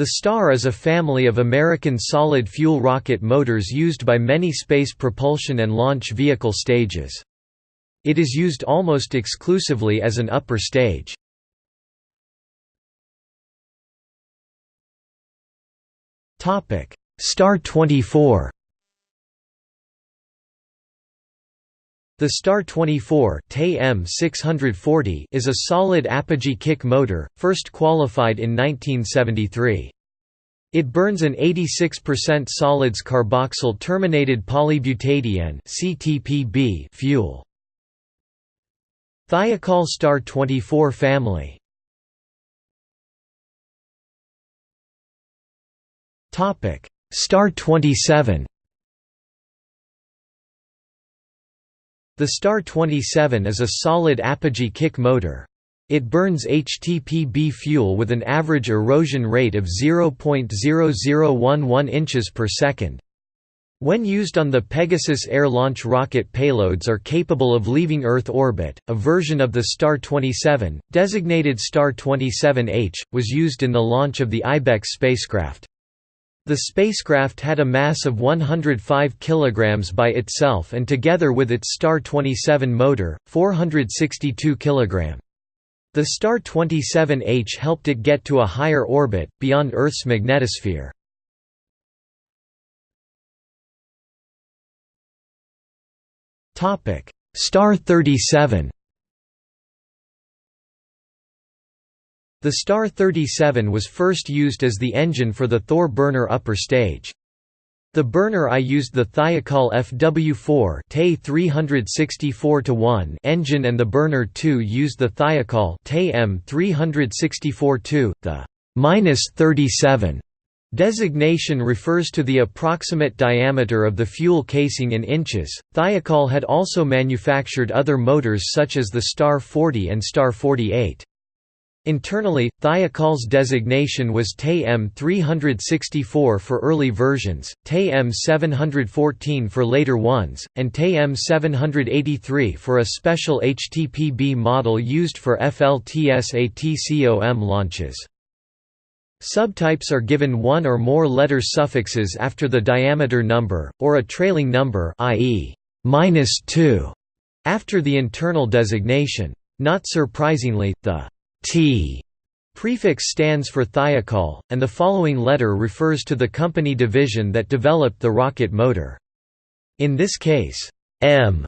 The STAR is a family of American solid-fuel rocket motors used by many space propulsion and launch vehicle stages. It is used almost exclusively as an upper stage. Star 24 The Star 24 is a solid apogee kick motor, first qualified in 1973. It burns an 86% solids carboxyl terminated polybutadiene fuel. Thiokol Star 24 family Star 27 The Star 27 is a solid apogee kick motor. It burns HTPB fuel with an average erosion rate of 0.0011 inches per second. When used on the Pegasus air launch rocket payloads are capable of leaving Earth orbit, a version of the Star 27, designated Star 27H, was used in the launch of the IBEX spacecraft. The spacecraft had a mass of 105 kg by itself and together with its Star 27 motor, 462 kg. The Star 27H helped it get to a higher orbit, beyond Earth's magnetosphere. Star 37 The Star 37 was first used as the engine for the Thor burner upper stage. The burner I used the Thiokol FW4 364 engine and the burner 2 used the Thiokol M 364 the -37 Designation refers to the approximate diameter of the fuel casing in inches. Thiokol had also manufactured other motors such as the Star 40 and Star 48. Internally, Thiokol's designation was TE-M 364 for early versions, TE-M 714 for later ones, and TE-M 783 for a special HTPB model used for FLTSATCOM launches. Subtypes are given one or more letter suffixes after the diameter number, or a trailing number i.e. -2 after the internal designation. Not surprisingly, the T prefix stands for thiokol, and the following letter refers to the company division that developed the rocket motor. In this case, M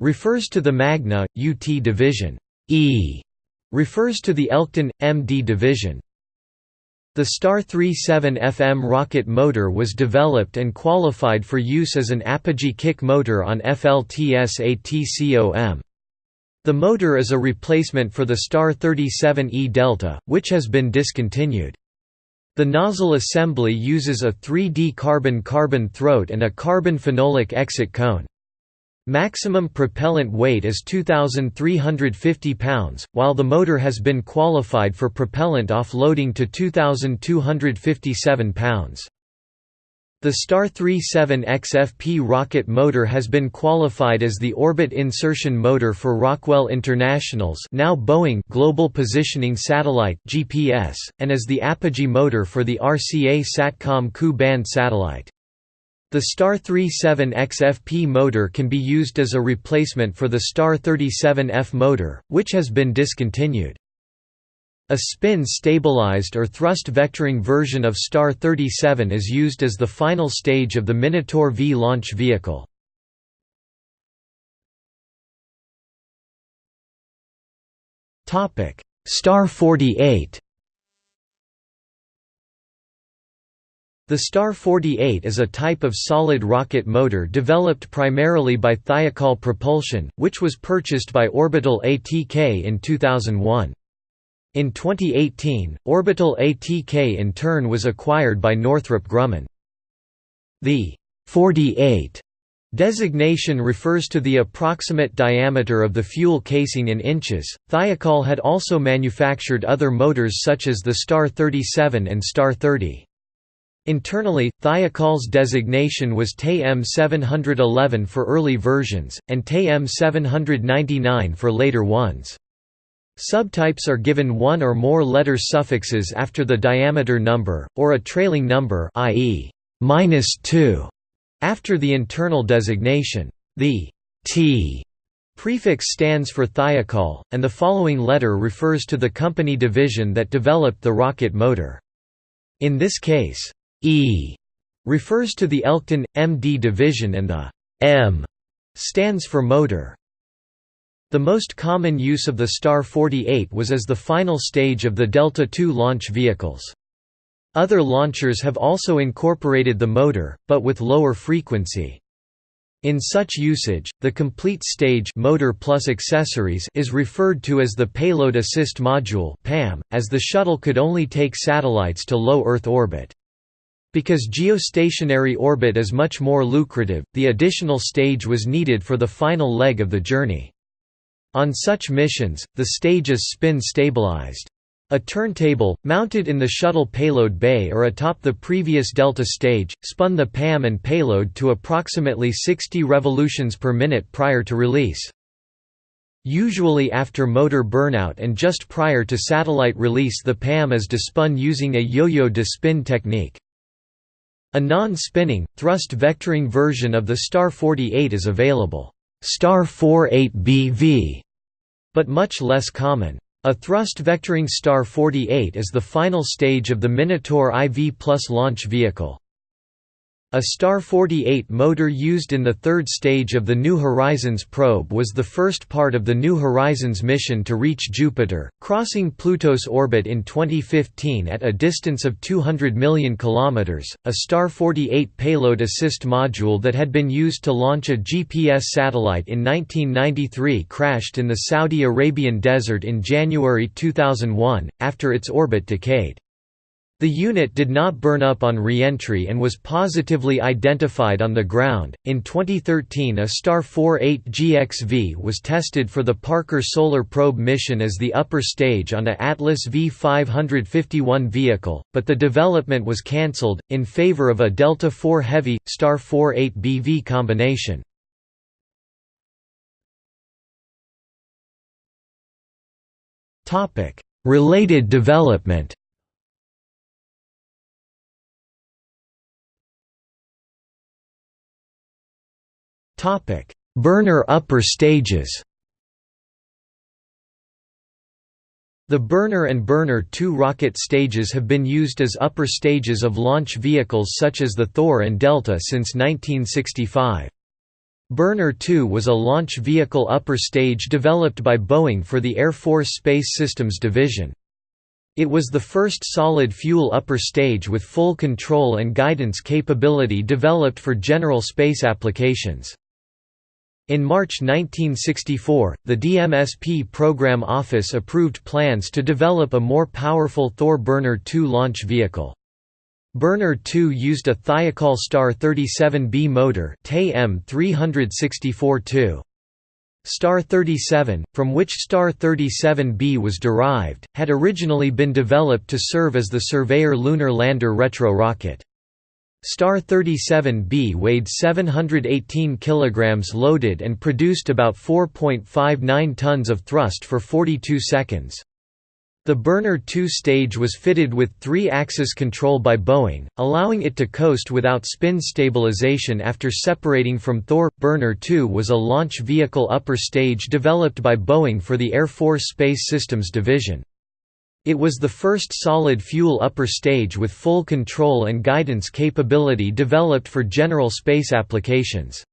refers to the Magna, UT division. E refers to the Elkton, MD division. The Star 37 FM rocket motor was developed and qualified for use as an apogee kick motor on FLTSATCOM. The motor is a replacement for the Star 37E Delta, which has been discontinued. The nozzle assembly uses a 3D carbon-carbon throat and a carbon phenolic exit cone. Maximum propellant weight is 2,350 pounds, while the motor has been qualified for propellant offloading to 2,257 pounds. The Star 37 XFP rocket motor has been qualified as the orbit insertion motor for Rockwell International's now Boeing Global Positioning Satellite (GPS) and as the apogee motor for the RCA Satcom Ku-band satellite. The Star 37 XFP motor can be used as a replacement for the Star 37F motor, which has been discontinued. A spin-stabilized or thrust-vectoring version of Star 37 is used as the final stage of the Minotaur V launch vehicle. Star 48 The Star 48 is a type of solid rocket motor developed primarily by Thiokol Propulsion, which was purchased by Orbital ATK in 2001. In 2018, Orbital ATK in turn was acquired by Northrop Grumman. The 48 designation refers to the approximate diameter of the fuel casing in inches. Thiokol had also manufactured other motors such as the Star 37 and Star 30. Internally, Thiokol's designation was TE-M 711 for early versions, and TE-M 799 for later ones. Subtypes are given one or more letter suffixes after the diameter number, or a trailing number i.e. -2 after the internal designation. The T prefix stands for thiokol, and the following letter refers to the company division that developed the rocket motor. In this case, E refers to the Elkton, MD division and the M stands for motor. The most common use of the Star 48 was as the final stage of the Delta II launch vehicles. Other launchers have also incorporated the motor, but with lower frequency. In such usage, the complete stage motor plus accessories is referred to as the Payload Assist Module (PAM), as the shuttle could only take satellites to low Earth orbit. Because geostationary orbit is much more lucrative, the additional stage was needed for the final leg of the journey. On such missions, the stage is spin-stabilized. A turntable, mounted in the shuttle payload bay or atop the previous Delta stage, spun the PAM and payload to approximately 60 revolutions per minute prior to release. Usually after motor burnout and just prior to satellite release the PAM is despun using a yo-yo despin technique. A non-spinning, thrust vectoring version of the Star 48 is available. Star 48BV but much less common. A thrust vectoring Star 48 is the final stage of the Minotaur IV Plus launch vehicle. A Star 48 motor used in the third stage of the New Horizons probe was the first part of the New Horizons mission to reach Jupiter, crossing Pluto's orbit in 2015 at a distance of 200 million kilometers. A Star 48 payload assist module that had been used to launch a GPS satellite in 1993 crashed in the Saudi Arabian desert in January 2001 after its orbit decayed. The unit did not burn up on re-entry and was positively identified on the ground. In 2013, a Star 48 GXV was tested for the Parker Solar Probe mission as the upper stage on a Atlas V551 vehicle, but the development was cancelled in favor of a Delta IV Heavy Star 48 BV combination. Topic: Related development. Burner upper stages The Burner and Burner 2 rocket stages have been used as upper stages of launch vehicles such as the Thor and Delta since 1965. Burner 2 was a launch vehicle upper stage developed by Boeing for the Air Force Space Systems Division. It was the first solid-fuel upper stage with full control and guidance capability developed for general space applications. In March 1964, the DMSP Program Office approved plans to develop a more powerful Thor Burner 2 launch vehicle. Burner 2 used a Thiokol Star 37B motor M364-2. Star 37, from which Star 37B was derived, had originally been developed to serve as the Surveyor lunar lander retro rocket. Star 37B weighed 718 kg loaded and produced about 4.59 tons of thrust for 42 seconds. The Burner 2 stage was fitted with three-axis control by Boeing, allowing it to coast without spin stabilization after separating from Thor. Burner 2 was a launch vehicle upper stage developed by Boeing for the Air Force Space Systems Division. It was the first solid-fuel upper stage with full control and guidance capability developed for general space applications.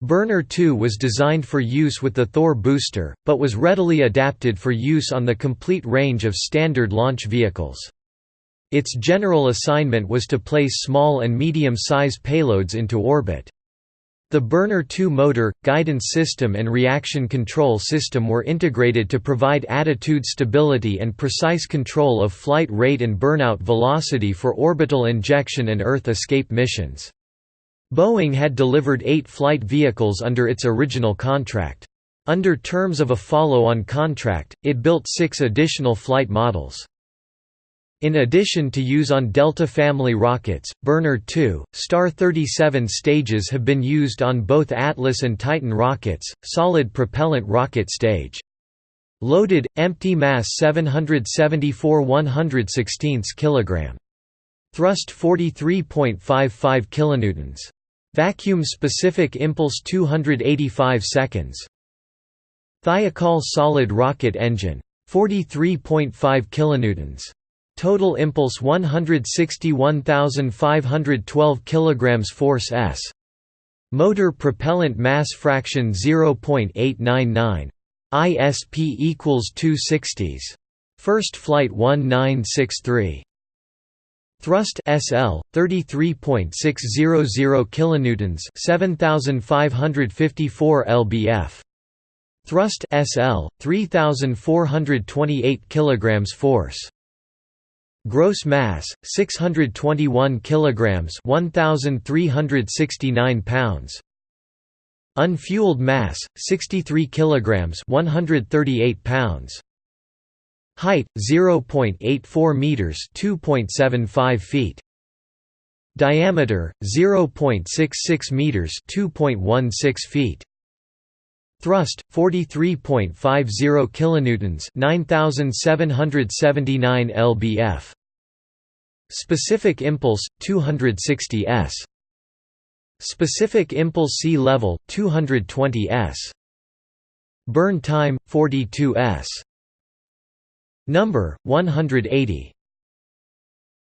Burner 2 was designed for use with the Thor booster, but was readily adapted for use on the complete range of standard launch vehicles. Its general assignment was to place small and medium-size payloads into orbit. The Burner 2 motor, guidance system and reaction control system were integrated to provide attitude stability and precise control of flight rate and burnout velocity for orbital injection and Earth escape missions. Boeing had delivered eight flight vehicles under its original contract. Under terms of a follow-on contract, it built six additional flight models. In addition to use on Delta family rockets, Burner 2, Star 37 stages have been used on both Atlas and Titan rockets, solid propellant rocket stage. Loaded, empty mass 774 116 kg. Thrust 43.55 kilonewtons. Vacuum specific impulse 285 seconds. Thiokol solid rocket engine 43.5 kilonewtons. Total impulse 161,512 kilograms force s. Motor propellant mass fraction 0.899. ISP equals 260s. First flight 1963. Thrust SL 33.600 kilonewtons 7554 lbf Thrust SL 3428 kilograms force Gross mass 621 kilograms 1369 pounds. Unfueled mass 63 kilograms 138 pounds. Height 0.84 meters 2.75 feet. Diameter 0.66 meters 2.16 feet Thrust 43.50 kilonewtons 9779 lbf. Specific impulse 260 s. Specific impulse sea level 220 s. Burn time 42 s. Number 180